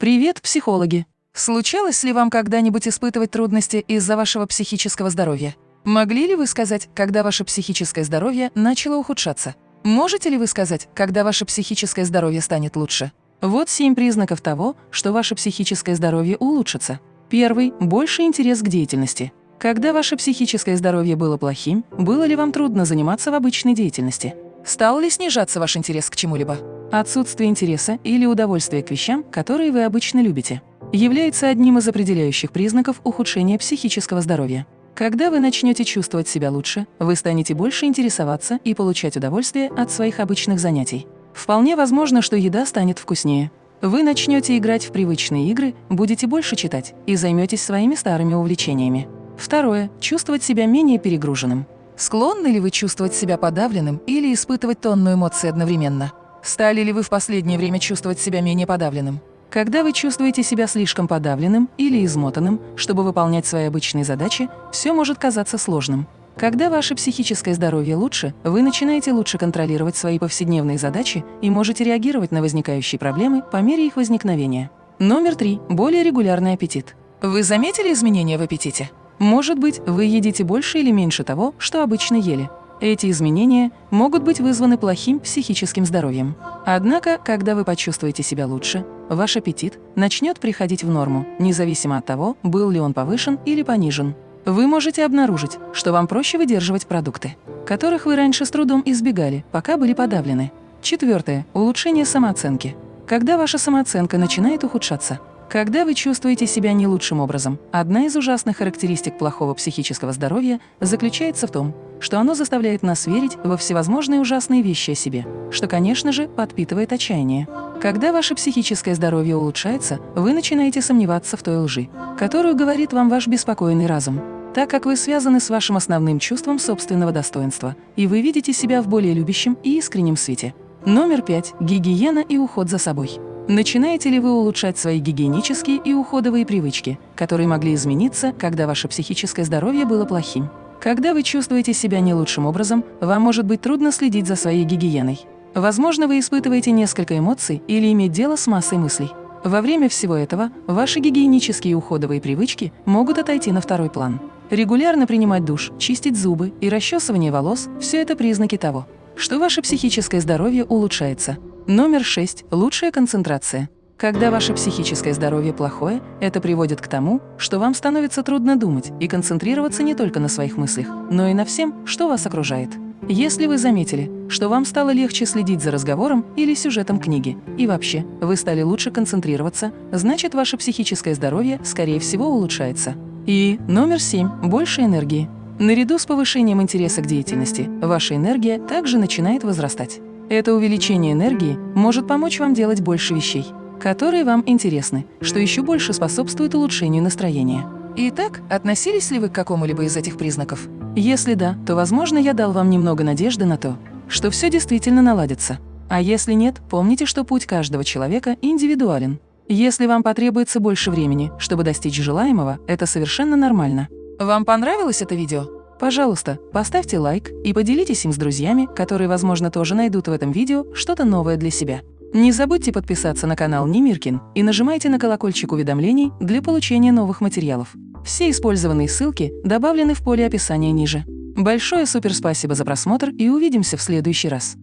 Привет, психологи! Случалось ли вам когда-нибудь испытывать трудности из-за вашего психического здоровья? Могли ли вы сказать, когда ваше психическое здоровье начало ухудшаться? Можете ли вы сказать, когда ваше психическое здоровье станет лучше? Вот семь признаков того, что ваше психическое здоровье улучшится. Первый – больший интерес к деятельности. Когда ваше психическое здоровье было плохим, было ли вам трудно заниматься в обычной деятельности? Стал ли снижаться ваш интерес к чему-либо? Отсутствие интереса или удовольствия к вещам, которые вы обычно любите, является одним из определяющих признаков ухудшения психического здоровья. Когда вы начнете чувствовать себя лучше, вы станете больше интересоваться и получать удовольствие от своих обычных занятий. Вполне возможно, что еда станет вкуснее. Вы начнете играть в привычные игры, будете больше читать и займетесь своими старыми увлечениями. Второе. Чувствовать себя менее перегруженным. Склонны ли вы чувствовать себя подавленным или испытывать тонну эмоций одновременно? Стали ли вы в последнее время чувствовать себя менее подавленным? Когда вы чувствуете себя слишком подавленным или измотанным, чтобы выполнять свои обычные задачи, все может казаться сложным. Когда ваше психическое здоровье лучше, вы начинаете лучше контролировать свои повседневные задачи и можете реагировать на возникающие проблемы по мере их возникновения. Номер три. Более регулярный аппетит. Вы заметили изменения в аппетите? Может быть, вы едите больше или меньше того, что обычно ели. Эти изменения могут быть вызваны плохим психическим здоровьем. Однако, когда вы почувствуете себя лучше, ваш аппетит начнет приходить в норму, независимо от того, был ли он повышен или понижен. Вы можете обнаружить, что вам проще выдерживать продукты, которых вы раньше с трудом избегали, пока были подавлены. Четвертое. Улучшение самооценки. Когда ваша самооценка начинает ухудшаться, когда вы чувствуете себя не лучшим образом, одна из ужасных характеристик плохого психического здоровья заключается в том, что оно заставляет нас верить во всевозможные ужасные вещи о себе, что, конечно же, подпитывает отчаяние. Когда ваше психическое здоровье улучшается, вы начинаете сомневаться в той лжи, которую говорит вам ваш беспокойный разум, так как вы связаны с вашим основным чувством собственного достоинства, и вы видите себя в более любящем и искреннем свете. Номер пять. Гигиена и уход за собой. Начинаете ли вы улучшать свои гигиенические и уходовые привычки, которые могли измениться, когда ваше психическое здоровье было плохим? Когда вы чувствуете себя не лучшим образом, вам может быть трудно следить за своей гигиеной. Возможно, вы испытываете несколько эмоций или иметь дело с массой мыслей. Во время всего этого ваши гигиенические и уходовые привычки могут отойти на второй план. Регулярно принимать душ, чистить зубы и расчесывание волос – все это признаки того, что ваше психическое здоровье улучшается. Номер 6. Лучшая концентрация. Когда ваше психическое здоровье плохое, это приводит к тому, что вам становится трудно думать и концентрироваться не только на своих мыслях, но и на всем, что вас окружает. Если вы заметили, что вам стало легче следить за разговором или сюжетом книги, и вообще вы стали лучше концентрироваться, значит ваше психическое здоровье, скорее всего, улучшается. И номер 7. Больше энергии. Наряду с повышением интереса к деятельности, ваша энергия также начинает возрастать. Это увеличение энергии может помочь вам делать больше вещей, которые вам интересны, что еще больше способствует улучшению настроения. Итак, относились ли вы к какому-либо из этих признаков? Если да, то, возможно, я дал вам немного надежды на то, что все действительно наладится. А если нет, помните, что путь каждого человека индивидуален. Если вам потребуется больше времени, чтобы достичь желаемого, это совершенно нормально. Вам понравилось это видео? Пожалуйста, поставьте лайк и поделитесь им с друзьями, которые, возможно, тоже найдут в этом видео что-то новое для себя. Не забудьте подписаться на канал Немиркин и нажимайте на колокольчик уведомлений для получения новых материалов. Все использованные ссылки добавлены в поле описания ниже. Большое суперспасибо за просмотр и увидимся в следующий раз.